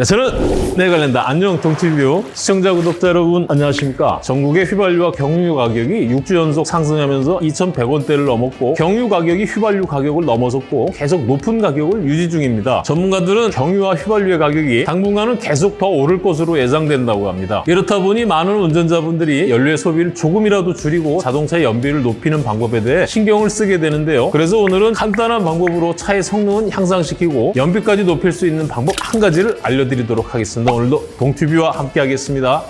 네, 저는 내관련다. 안녕 동티뷰 시청자 구독자 여러분 안녕하십니까? 전국의 휘발유와 경유 가격이 6주 연속 상승하면서 2,100원대를 넘었고 경유 가격이 휘발유 가격을 넘어섰고 계속 높은 가격을 유지 중입니다. 전문가들은 경유와 휘발유의 가격이 당분간은 계속 더 오를 것으로 예상된다고 합니다. 이렇다 보니 많은 운전자분들이 연료의 소비를 조금이라도 줄이고 자동차의 연비를 높이는 방법에 대해 신경을 쓰게 되는데요. 그래서 오늘은 간단한 방법으로 차의 성능은 향상시키고 연비까지 높일 수 있는 방법 한 가지를 알려드리도록 하겠습니다. 오늘도 동튜뷰와 함께 하겠습니다.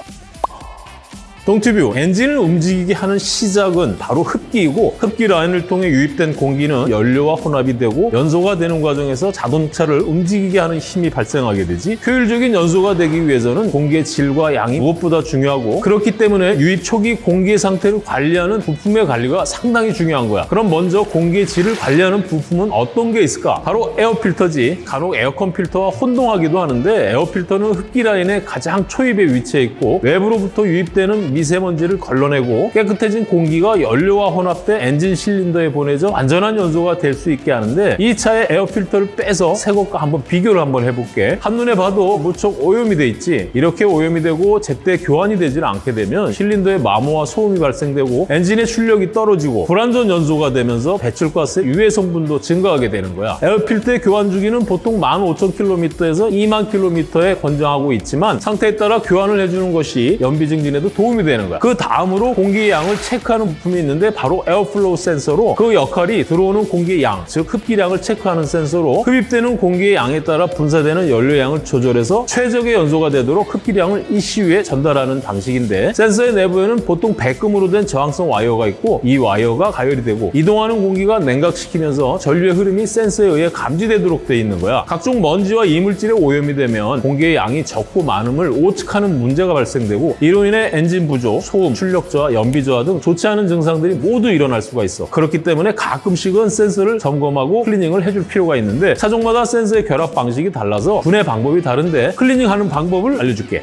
동튜뷰 엔진을 움직이게 하는 시작은 바로 흡기이고 흡기 라인을 통해 유입된 공기는 연료와 혼합이 되고 연소가 되는 과정에서 자동차를 움직이게 하는 힘이 발생하게 되지 효율적인 연소가 되기 위해서는 공기의 질과 양이 무엇보다 중요하고 그렇기 때문에 유입 초기 공기의 상태를 관리하는 부품의 관리가 상당히 중요한 거야 그럼 먼저 공기의 질을 관리하는 부품은 어떤 게 있을까? 바로 에어필터지 간혹 에어컨 필터와 혼동하기도 하는데 에어필터는 흡기 라인의 가장 초입에 위치해 있고 외부로부터 유입되는 미세먼지를 걸러내고 깨끗해진 공기가 연료와 혼합돼 엔진 실린더에 보내져 안전한 연소가 될 수 있게 하는데 이 차의 에어필터를 빼서 새 것과 한번 비교를 한번 해볼게. 한눈에 봐도 무척 오염이 돼 있지. 이렇게 오염이 되고 제때 교환이 되질 않게 되면 실린더에 마모와 소음이 발생되고 엔진의 출력이 떨어지고 불안전 연소가 되면서 배출가스의 유해 성분도 증가하게 되는 거야. 에어필터의 교환 주기는 보통 15,000km에서 2만 km에 권장하고 있지만 상태에 따라 교환을 해주는 것이 연비 증진에도 도움이 되는 거야. 그 다음으로 공기의 양을 체크하는 부품이 있는데 바로 airflow 센서로 그 역할이 들어오는 공기의 양, 즉 흡기량을 체크하는 센서로 흡입되는 공기의 양에 따라 분사되는 연료량을 조절해서 최적의 연소가 되도록 흡기량을 ECU에 전달하는 방식인데 센서의 내부에는 보통 백금으로 된 저항성 와이어가 있고 이 와이어가 가열이 되고 이동하는 공기가 냉각시키면서 전류의 흐름이 센서에 의해 감지되도록 돼 있는 거야. 각종 먼지와 이물질에 오염이 되면 공기의 양이 적고 많음을 오측하는 문제가 발생되고 이로 인해 엔진 부조, 소음, 출력 저하, 연비 저하 등 좋지 않은 증상들이 모두 일어날 수가 있어. 그렇기 때문에 가끔씩은 센서를 점검하고 클리닝을 해줄 필요가 있는데 차종마다 센서의 결합 방식이 달라서 분해 방법이 다른데 클리닝하는 방법을 알려줄게.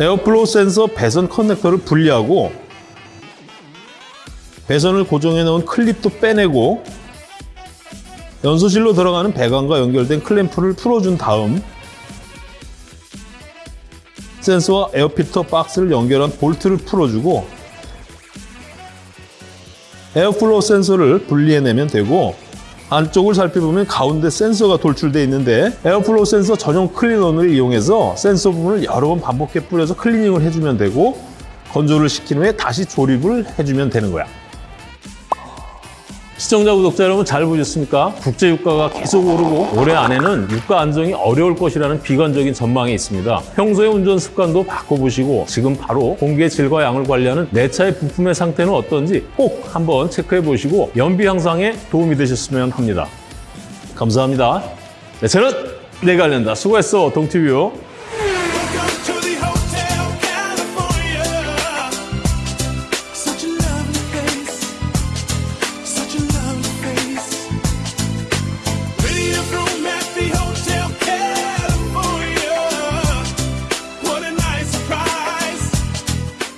airflow 센서 배선 커넥터를 분리하고 배선을 고정해 놓은 클립도 빼내고 연소실로 들어가는 배관과 연결된 클램프를 풀어준 다음 센서와 에어필터 박스를 연결한 볼트를 풀어주고 airflow 센서를 분리해내면 되고 안쪽을 살펴보면 가운데 센서가 돌출되어 있는데 airflow 센서 전용 클리너를 이용해서 센서 부분을 여러 번 반복해 뿌려서 클리닝을 해주면 되고 건조를 시킨 후에 다시 조립을 해주면 되는 거야. 시청자, 구독자 여러분 잘 보셨습니까? 국제 유가가 계속 오르고 올해 안에는 유가 안정이 어려울 것이라는 비관적인 전망이 있습니다. 평소의 운전 습관도 바꿔보시고 지금 바로 공기의 질과 양을 관리하는 내 차의 부품의 상태는 어떤지 꼭 한번 체크해 보시고 연비 향상에 도움이 되셨으면 합니다. 감사합니다. 네, 저는 내가 알린다. 수고했어, 동티뷰.